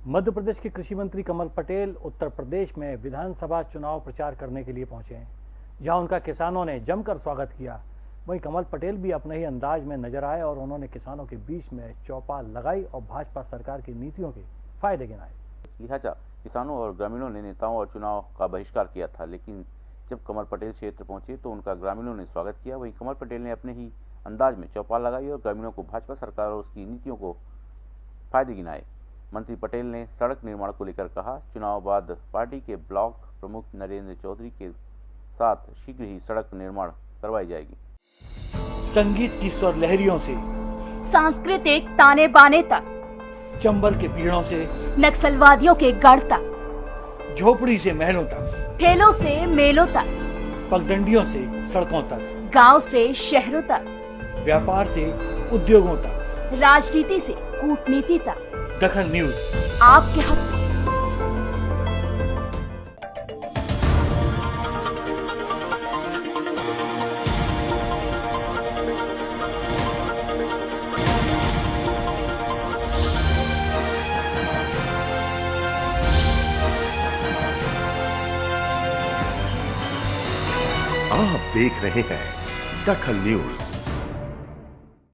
मध्य प्रदेश के कृषि मंत्री कमल पटेल उत्तर प्रदेश में विधानसभा चुनाव प्रचार करने के लिए पहुँचे जहाँ उनका किसानों ने जमकर स्वागत किया। वहीं कमल पटेल भी अपने ही अंदाज में नज़र आए और उन्होंने किसानों के बीच में चौपाल लगाई और भाजपा सरकार की नीतियों के फ़ायदे गिनाए। लिहाजा किसानों और ग्रामीणों ने नेताओं और चुनाव का बहिष्कार किया था, लेकिन जब कमल पटेल क्षेत्र पहुँचे तो उनका ग्रामीणों ने स्वागत किया। वहीं कमल पटेल ने अपने ही अंदाज में चौपाल लगाई और ग्रामीणों को भाजपा सरकार और उसकी नीतियों को फ़ायदे गिनाए। मंत्री पटेल ने सड़क निर्माण को लेकर कहा चुनाव बाद पार्टी के ब्लॉक प्रमुख नरेंद्र चौधरी के साथ शीघ्र ही सड़क निर्माण करवाई जाएगी। संगीत की स्वर लहरियों से सांस्कृतिक ताने बाने तक चंबल के पीड़ों से नक्सलवादियों के गढ़ तक झोपड़ी से महलों तक ठेलों से मेलों तक पगडंडियों से सड़कों तक गाँव से शहरों तक व्यापार से उद्योगों तक राजनीति से कूटनीति तक दखल न्यूज़। आपके हक। आप देख रहे हैं दखल न्यूज़।